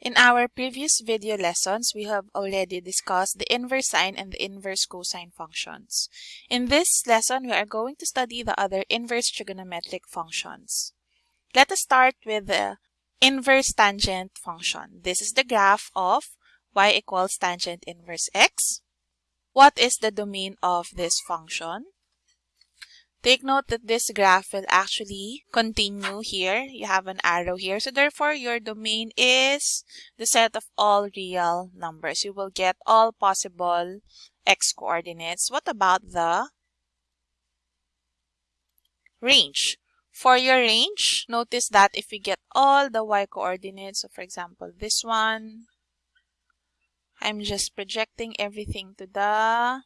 In our previous video lessons, we have already discussed the inverse sine and the inverse cosine functions. In this lesson, we are going to study the other inverse trigonometric functions. Let us start with the inverse tangent function. This is the graph of y equals tangent inverse x. What is the domain of this function? Take note that this graph will actually continue here. You have an arrow here. So therefore, your domain is the set of all real numbers. You will get all possible x coordinates. What about the range? For your range, notice that if we get all the y coordinates, so for example, this one, I'm just projecting everything to the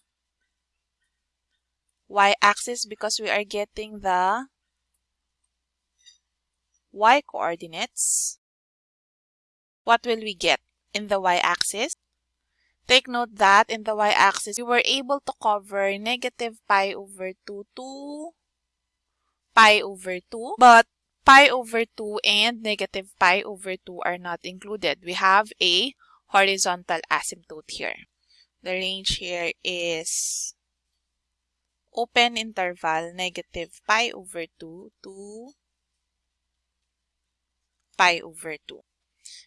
y-axis because we are getting the y coordinates. What will we get in the y-axis? Take note that in the y-axis, we were able to cover negative pi over 2 to pi over 2. But pi over 2 and negative pi over 2 are not included. We have a horizontal asymptote here. The range here is open interval negative pi over 2 to pi over 2.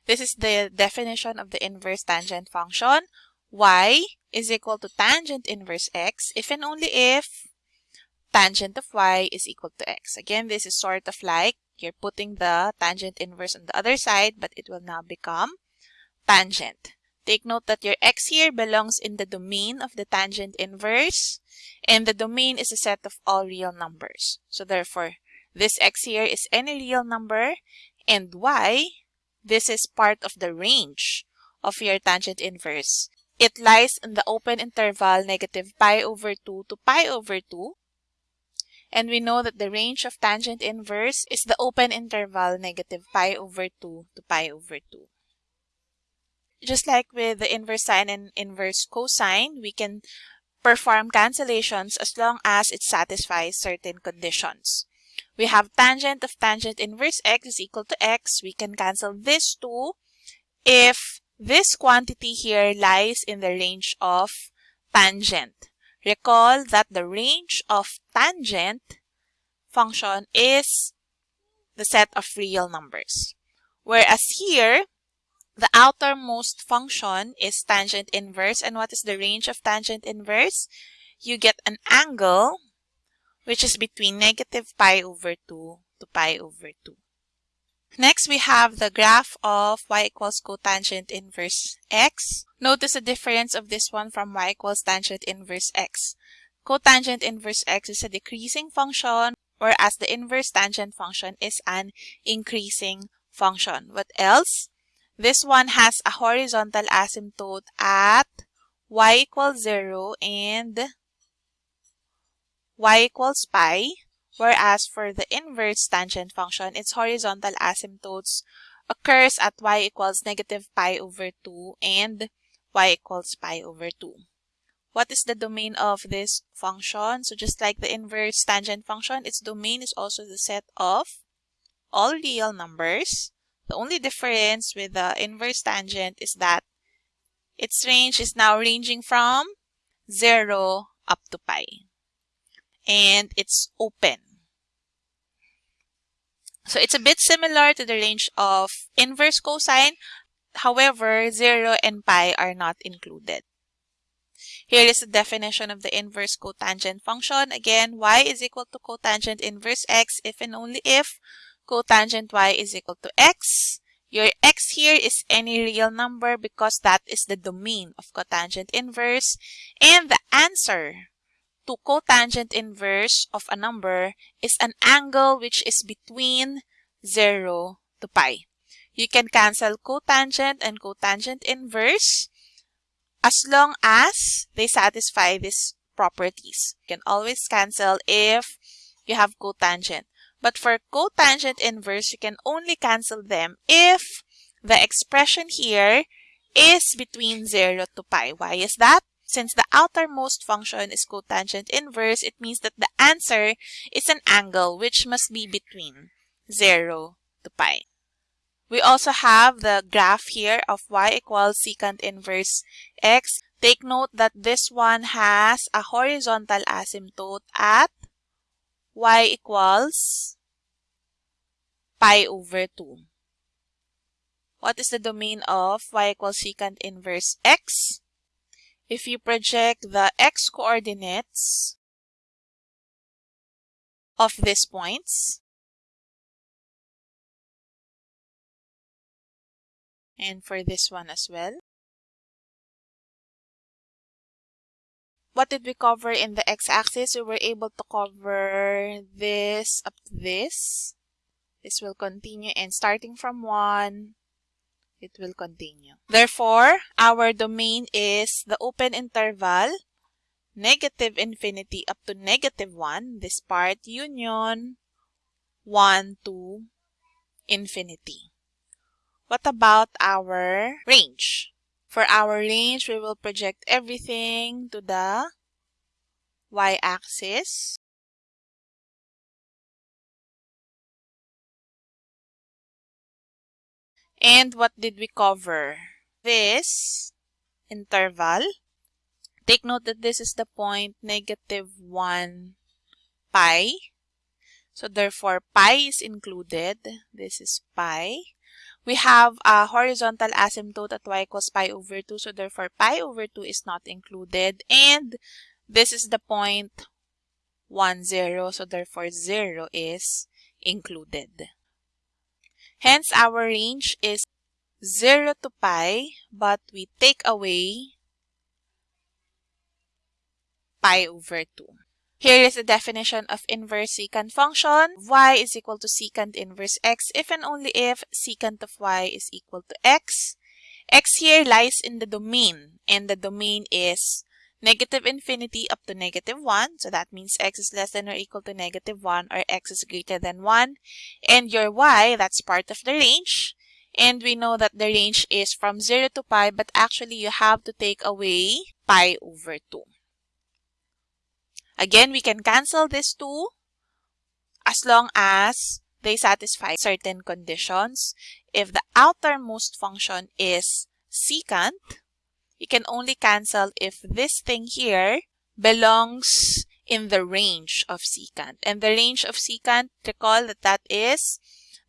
This is the definition of the inverse tangent function. y is equal to tangent inverse x if and only if tangent of y is equal to x. Again, this is sort of like you're putting the tangent inverse on the other side, but it will now become tangent. Take note that your x here belongs in the domain of the tangent inverse, and the domain is a set of all real numbers. So therefore, this x here is any real number, and y, this is part of the range of your tangent inverse. It lies in the open interval negative pi over 2 to pi over 2. And we know that the range of tangent inverse is the open interval negative pi over 2 to pi over 2. Just like with the inverse sine and inverse cosine, we can perform cancellations as long as it satisfies certain conditions. We have tangent of tangent inverse x is equal to x. We can cancel this too if this quantity here lies in the range of tangent. Recall that the range of tangent function is the set of real numbers. Whereas here, the outermost function is tangent inverse. And what is the range of tangent inverse? You get an angle which is between negative pi over 2 to pi over 2. Next, we have the graph of y equals cotangent inverse x. Notice the difference of this one from y equals tangent inverse x. Cotangent inverse x is a decreasing function, whereas the inverse tangent function is an increasing function. What else? This one has a horizontal asymptote at y equals 0 and y equals pi, whereas for the inverse tangent function, its horizontal asymptotes occurs at y equals negative pi over 2 and y equals pi over 2. What is the domain of this function? So just like the inverse tangent function, its domain is also the set of all real numbers the only difference with the inverse tangent is that its range is now ranging from 0 up to pi. And it's open. So it's a bit similar to the range of inverse cosine. However, 0 and pi are not included. Here is the definition of the inverse cotangent function. Again, y is equal to cotangent inverse x if and only if cotangent y is equal to x. Your x here is any real number because that is the domain of cotangent inverse. And the answer to cotangent inverse of a number is an angle which is between 0 to pi. You can cancel cotangent and cotangent inverse as long as they satisfy these properties. You can always cancel if you have cotangent. But for cotangent inverse, you can only cancel them if the expression here is between 0 to pi. Why is that? Since the outermost function is cotangent inverse, it means that the answer is an angle which must be between 0 to pi. We also have the graph here of y equals secant inverse x. Take note that this one has a horizontal asymptote at y equals pi over 2. What is the domain of y equals secant inverse x? If you project the x coordinates of these points, and for this one as well. What did we cover in the x-axis? We were able to cover this up to this. This will continue and starting from 1, it will continue. Therefore, our domain is the open interval negative infinity up to negative 1, this part union 1 to infinity. What about our range? For our range, we will project everything to the y-axis. And what did we cover? This interval. Take note that this is the point negative 1 pi. So therefore, pi is included. This is pi. We have a horizontal asymptote at y equals pi over 2. So therefore, pi over 2 is not included. And this is the point 1, 0. So therefore, 0 is included. Hence, our range is 0 to pi, but we take away pi over 2. Here is the definition of inverse secant function. y is equal to secant inverse x if and only if secant of y is equal to x. x here lies in the domain, and the domain is negative infinity up to negative 1. So that means x is less than or equal to negative 1 or x is greater than 1. And your y, that's part of the range. And we know that the range is from 0 to pi, but actually you have to take away pi over 2. Again, we can cancel these two as long as they satisfy certain conditions. If the outermost function is secant, you can only cancel if this thing here belongs in the range of secant. And the range of secant, recall that that is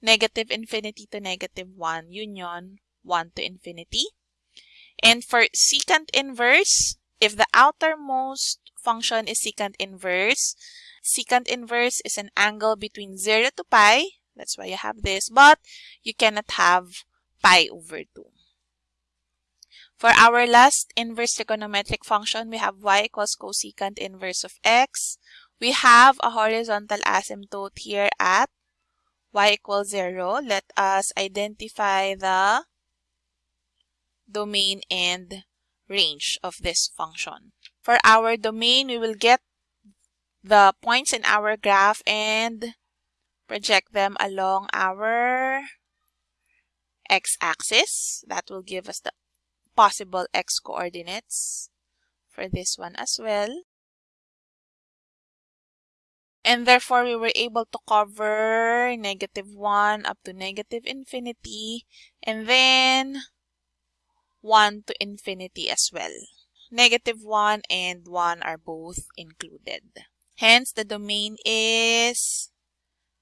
negative infinity to negative 1 union 1 to infinity. And for secant inverse, if the outermost function is secant inverse. Secant inverse is an angle between 0 to pi. That's why you have this. But you cannot have pi over 2. For our last inverse trigonometric function, we have y equals cosecant inverse of x. We have a horizontal asymptote here at y equals 0. Let us identify the domain and range of this function. For our domain, we will get the points in our graph and project them along our x-axis. That will give us the possible x coordinates for this one as well. And therefore, we were able to cover negative 1 up to negative infinity and then 1 to infinity as well negative 1 and 1 are both included. Hence, the domain is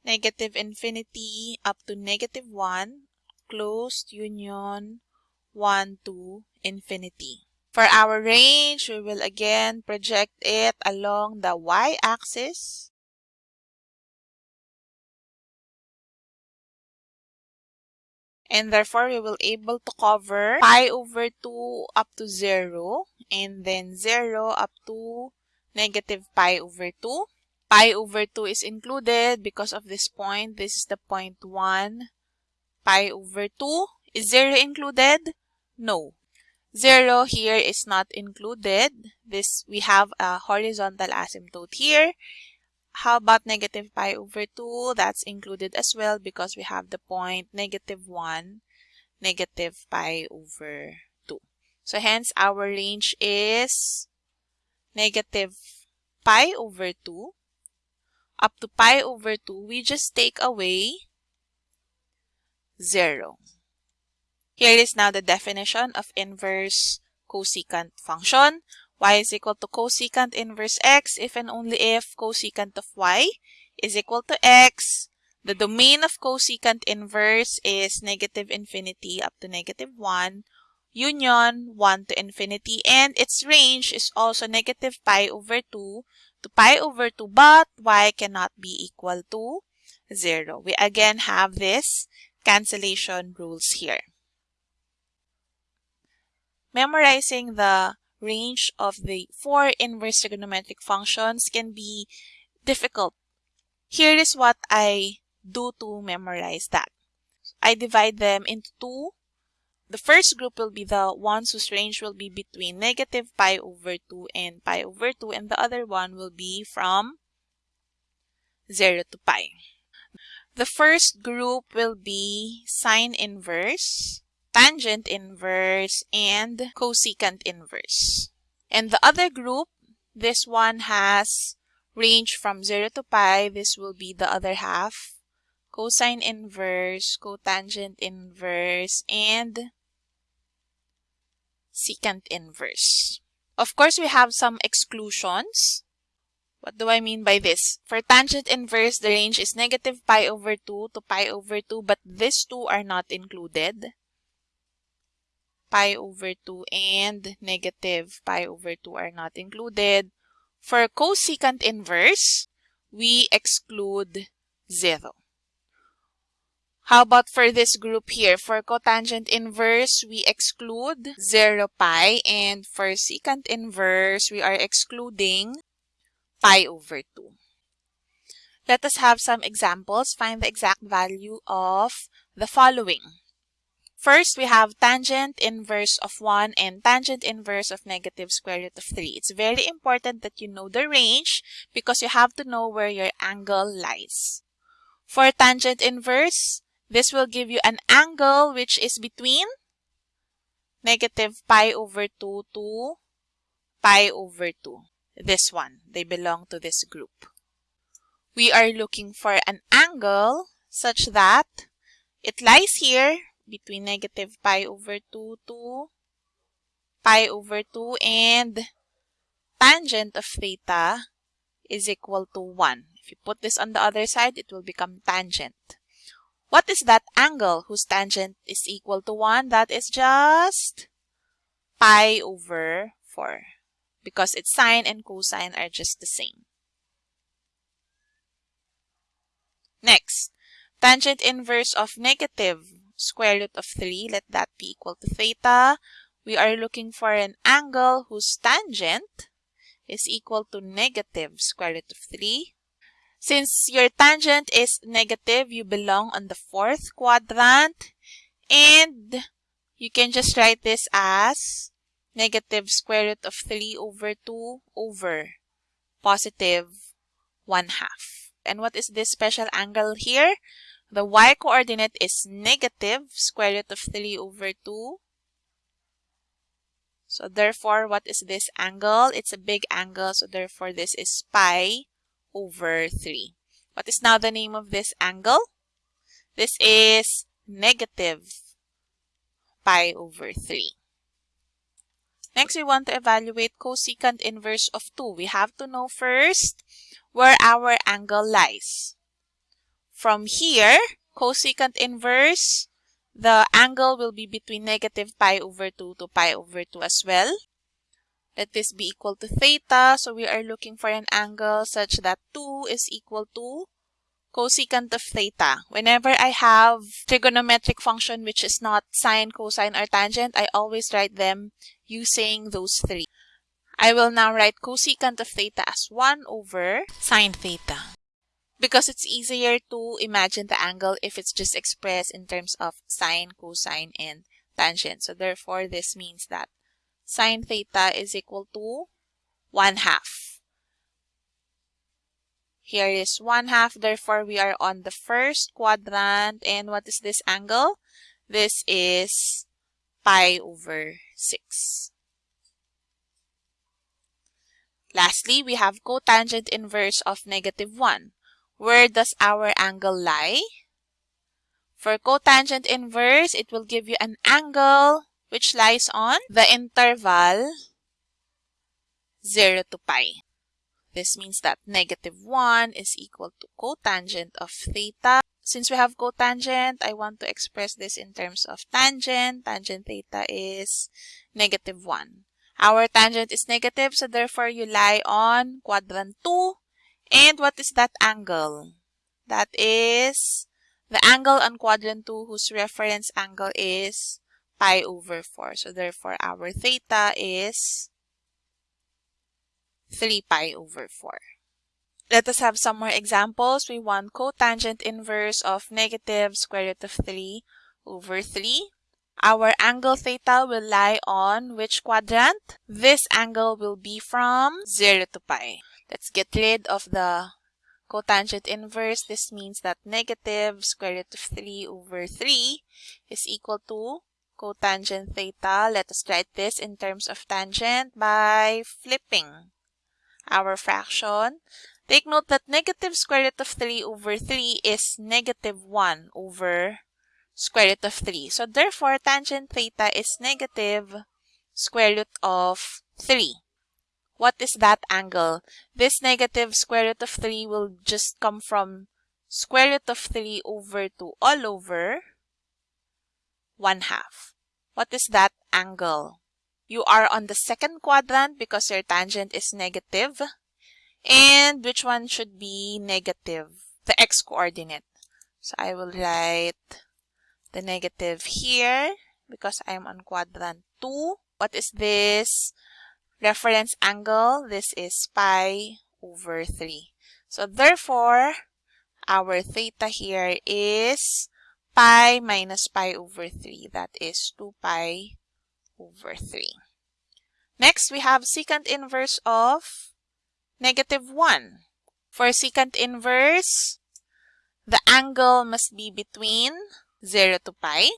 negative infinity up to negative 1, closed union 1 to infinity. For our range, we will again project it along the y-axis and therefore we will able to cover pi over 2 up to 0 and then 0 up to negative pi over 2. Pi over 2 is included because of this point. This is the point 1 pi over 2. Is 0 included? No. 0 here is not included. This We have a horizontal asymptote here. How about negative pi over 2? That's included as well because we have the point negative 1, negative pi over 2. So hence our range is negative pi over 2 up to pi over 2. We just take away 0. Here is now the definition of inverse cosecant function. Y is equal to cosecant inverse x if and only if cosecant of y is equal to x. The domain of cosecant inverse is negative infinity up to negative 1, union 1 to infinity, and its range is also negative pi over 2 to pi over 2, but y cannot be equal to 0. We again have this cancellation rules here. Memorizing the range of the four inverse trigonometric functions can be difficult. Here is what I do to memorize that. I divide them into two. The first group will be the ones whose range will be between negative pi over 2 and pi over 2 and the other one will be from 0 to pi. The first group will be sine inverse, tangent inverse, and cosecant inverse. And the other group, this one has range from 0 to pi. This will be the other half cosine inverse, cotangent inverse, and secant inverse. Of course, we have some exclusions. What do I mean by this? For tangent inverse, the range is negative pi over 2 to pi over 2, but these two are not included. Pi over 2 and negative pi over 2 are not included. For cosecant inverse, we exclude 0. How about for this group here? For cotangent inverse, we exclude 0 pi. And for secant inverse, we are excluding pi over 2. Let us have some examples. Find the exact value of the following. First, we have tangent inverse of 1 and tangent inverse of negative square root of 3. It's very important that you know the range because you have to know where your angle lies. For tangent inverse, this will give you an angle which is between negative pi over 2 to pi over 2. This one, they belong to this group. We are looking for an angle such that it lies here between negative pi over 2 to pi over 2 and tangent of theta is equal to 1. If you put this on the other side, it will become tangent. What is that angle whose tangent is equal to 1? That is just pi over 4 because its sine and cosine are just the same. Next, tangent inverse of negative square root of 3, let that be equal to theta. We are looking for an angle whose tangent is equal to negative square root of 3 since your tangent is negative, you belong on the fourth quadrant. And you can just write this as negative square root of 3 over 2 over positive 1 half. And what is this special angle here? The y-coordinate is negative square root of 3 over 2. So therefore, what is this angle? It's a big angle, so therefore this is pi over 3. What is now the name of this angle? This is negative pi over 3. Next, we want to evaluate cosecant inverse of 2. We have to know first where our angle lies. From here, cosecant inverse, the angle will be between negative pi over 2 to pi over 2 as well. Let this be equal to theta. So we are looking for an angle such that 2 is equal to cosecant of theta. Whenever I have trigonometric function which is not sine, cosine, or tangent, I always write them using those three. I will now write cosecant of theta as 1 over sine theta. Because it's easier to imagine the angle if it's just expressed in terms of sine, cosine, and tangent. So therefore, this means that sine theta is equal to 1 half. Here is 1 half, therefore we are on the first quadrant. And what is this angle? This is pi over 6. Lastly, we have cotangent inverse of negative 1. Where does our angle lie? For cotangent inverse, it will give you an angle which lies on the interval 0 to pi. This means that negative 1 is equal to cotangent of theta. Since we have cotangent, I want to express this in terms of tangent. Tangent theta is negative 1. Our tangent is negative, so therefore you lie on quadrant 2. And what is that angle? That is the angle on quadrant 2 whose reference angle is pi over 4. So therefore our theta is 3 pi over 4. Let us have some more examples. We want cotangent inverse of negative square root of 3 over 3. Our angle theta will lie on which quadrant? This angle will be from 0 to pi. Let's get rid of the cotangent inverse. This means that negative square root of 3 over 3 is equal to cotangent theta. Let us write this in terms of tangent by flipping our fraction. Take note that negative square root of 3 over 3 is negative 1 over square root of 3. So therefore, tangent theta is negative square root of 3. What is that angle? This negative square root of 3 will just come from square root of 3 over 2 all over 1 half. What is that angle? You are on the second quadrant because your tangent is negative. And which one should be negative? The x-coordinate. So I will write the negative here because I'm on quadrant 2. What is this? Reference angle. This is pi over 3. So therefore, our theta here is pi minus pi over 3. That is 2 pi over 3. Next, we have secant inverse of negative 1. For secant inverse, the angle must be between 0 to pi.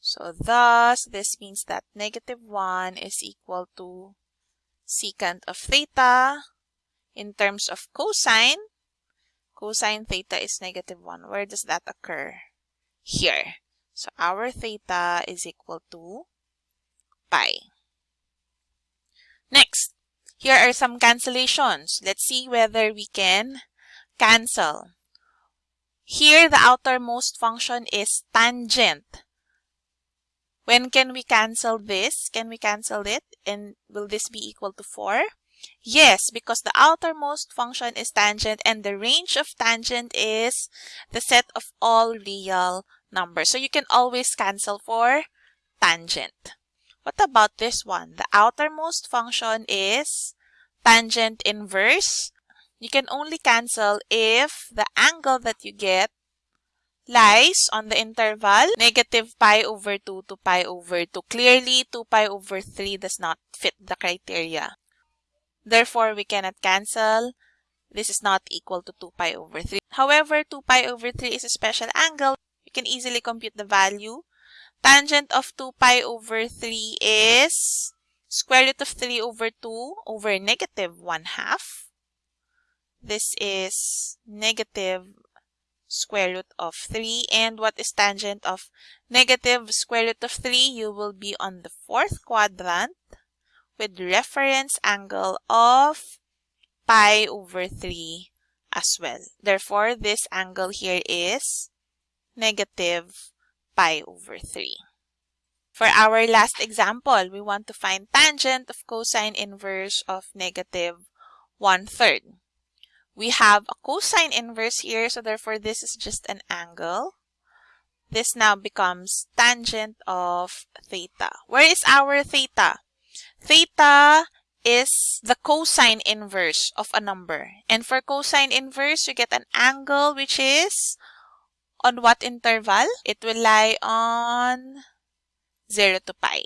So thus, this means that negative 1 is equal to secant of theta. In terms of cosine, cosine theta is negative 1. Where does that occur? Here. So our theta is equal to pi. Next, here are some cancellations. Let's see whether we can cancel. Here, the outermost function is tangent. When can we cancel this? Can we cancel it? And will this be equal to 4? Yes, because the outermost function is tangent and the range of tangent is the set of all real numbers. So you can always cancel for tangent. What about this one? The outermost function is tangent inverse. You can only cancel if the angle that you get lies on the interval negative pi over 2 to pi over 2. Clearly, 2 pi over 3 does not fit the criteria. Therefore, we cannot cancel. This is not equal to 2 pi over 3. However, 2 pi over 3 is a special angle. You can easily compute the value. Tangent of 2 pi over 3 is square root of 3 over 2 over negative 1 half. This is negative square root of 3. And what is tangent of negative square root of 3? You will be on the fourth quadrant with reference angle of pi over 3 as well. Therefore, this angle here is negative pi over 3. For our last example, we want to find tangent of cosine inverse of negative 1 third. We have a cosine inverse here, so therefore this is just an angle. This now becomes tangent of theta. Where is our theta? Theta is the cosine inverse of a number. And for cosine inverse, you get an angle which is on what interval? It will lie on 0 to pi.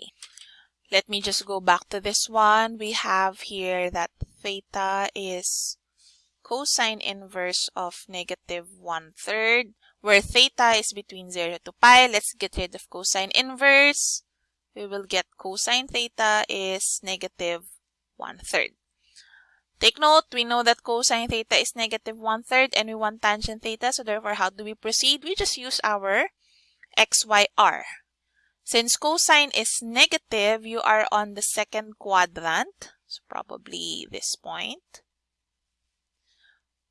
Let me just go back to this one. We have here that theta is cosine inverse of negative 1 third, where theta is between 0 to pi. Let's get rid of cosine inverse. We will get cosine theta is negative 1 third. Take note, we know that cosine theta is negative one-third and we want tangent theta. So therefore, how do we proceed? We just use our xyr. Since cosine is negative, you are on the second quadrant. So probably this point.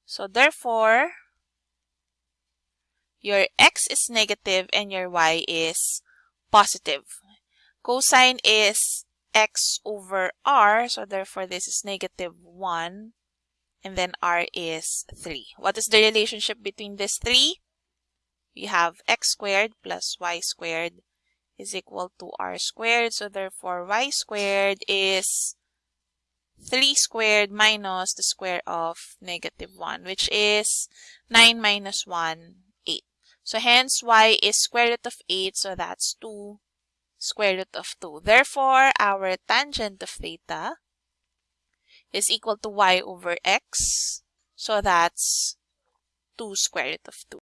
So therefore, your x is negative and your y is positive. Cosine is x over r, so therefore this is negative 1, and then r is 3. What is the relationship between these three? We have x squared plus y squared is equal to r squared, so therefore y squared is 3 squared minus the square of negative 1, which is 9 minus 1, 8. So hence y is square root of 8, so that's 2 square root of 2. Therefore, our tangent of theta is equal to y over x. So that's 2 square root of 2.